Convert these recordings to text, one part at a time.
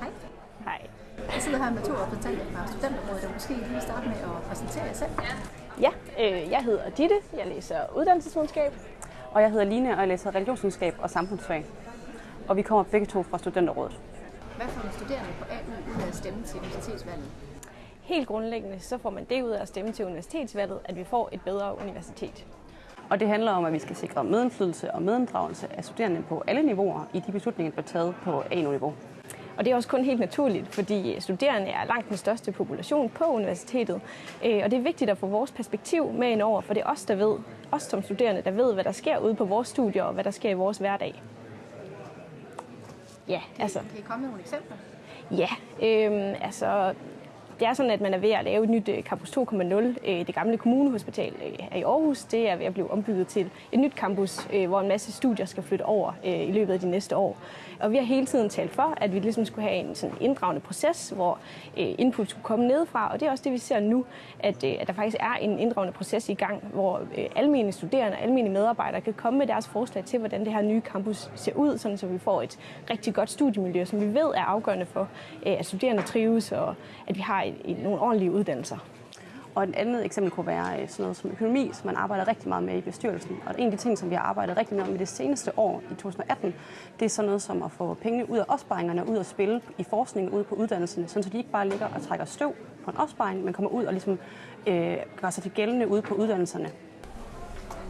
Hej. Hej. Jeg sidder her med to repræsentanter fra studenterrådet, og måske lige starte med at præsentere jer selv. Ja, øh, jeg hedder Ditte, jeg læser uddannelsesvidenskab. Og jeg hedder Line, og jeg læser religionsvidenskab og samfundsfag. Og vi kommer begge to fra Studenterrådet. Hvad får en studerende på AU ud af at stemme til universitetsvalget? Helt grundlæggende så får man det ud af at stemme til universitetsvalget, at vi får et bedre universitet. Og det handler om, at vi skal sikre medindflydelse og medinddragelse af studerende på alle niveauer i de beslutninger, der bliver taget på A-niveau. Og det er også kun helt naturligt, fordi studerende er langt den største population på universitetet. Øh, Og det er vigtigt at få vores perspektiv med ind over, for det er os, der ved, os som studerende, der ved, hvad der sker ude på vores studier og hvad der sker i vores hverdag. Ja, altså, Kan I komme med nogle eksempler? ja, øhm, altså, det er sådan, at man er ved at lave et nyt øh, Campus 2.0. Øh, det gamle kommunehospital øh, er i Aarhus, det er ved at blive ombygget til et nyt campus, hvor en masse studier skal flytte over i løbet af de næste år. Og vi har hele tiden talt for, at vi ligesom skulle have en sådan inddragende proces, hvor input skulle komme nedefra, og det er også det, vi ser nu, at, at der faktisk er en inddragende proces i gang, hvor øh, almindelige studerende og almindelige medarbejdere kan komme med deres forslag til, hvordan det her nye campus ser ud, sådan så vi får et rigtig godt studiemiljø, som vi ved er afgørende for, at studerende trives, og at vi har et, et, nogle ordentlige uddannelser. Og et andet eksempel kunne være øh, sådan noget som økonomi, som man arbejder rigtig meget med i bestyrelsen. Og en af de ting, som vi har arbejdet rigtig meget med det seneste år i 2018, det er sådan noget som at få pengene ud af opsparingerne og ud at spille i forskning ude på uddannelserne, sådan så de ikke bare ligger og trækker støv på en opsparing, men kommer ud og ligesom øh, gør sig til gældende ude på uddannelserne.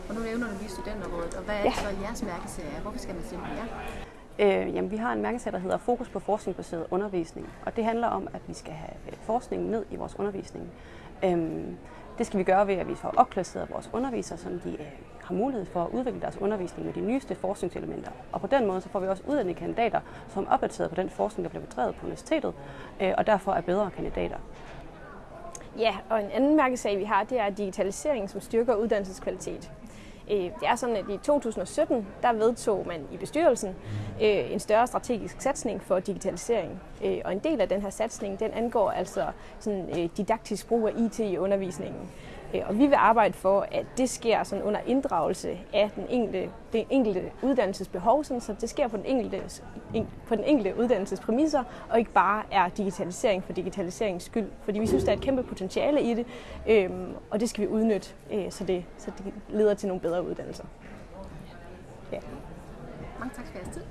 Og nu nævner du lige studenterrådet, og hvad er Ja. så jeres mærkeserie? Hvorfor skal man stemme på jer? Øh, jamen, vi har en mærkesag, der hedder Fokus på forskningsbaseret undervisning. Og det handler om, at vi skal have øh, forskningen ned i vores undervisning. Øhm, det skal vi gøre ved, at vi får opklasseret vores undervisere, så de øh, har mulighed for at udvikle deres undervisning med de nyeste forskningselementer. Og på den måde så får vi også uddannede kandidater, som er opdateret på den forskning, der bliver bedrevet på universitetet, øh, og derfor er bedre kandidater. Ja, og en anden mærkesag, vi har, det er digitalisering, som styrker uddannelseskvalitet. Øh, Det er sådan, at i 2017, der vedtog man i bestyrelsen øh, en større strategisk satsning for digitalisering. Øh, Og en del af den her satsning, den angår altså sådan, didaktisk brug af IT i undervisningen. Øh, og vi vil arbejde for, at det sker sådan under inddragelse af den enkelte, det enkelte uddannelsesbehov, sådan, så det sker på den, enkelte, på den enkelte uddannelsespræmisser, og ikke bare er digitalisering for digitaliseringens skyld. Fordi vi synes, der er et kæmpe potentiale i det, øhm, og det skal vi udnytte, øh, så, det, så det leder til nogle bedre uddannelser. Ja. Mange tak for jeres tid.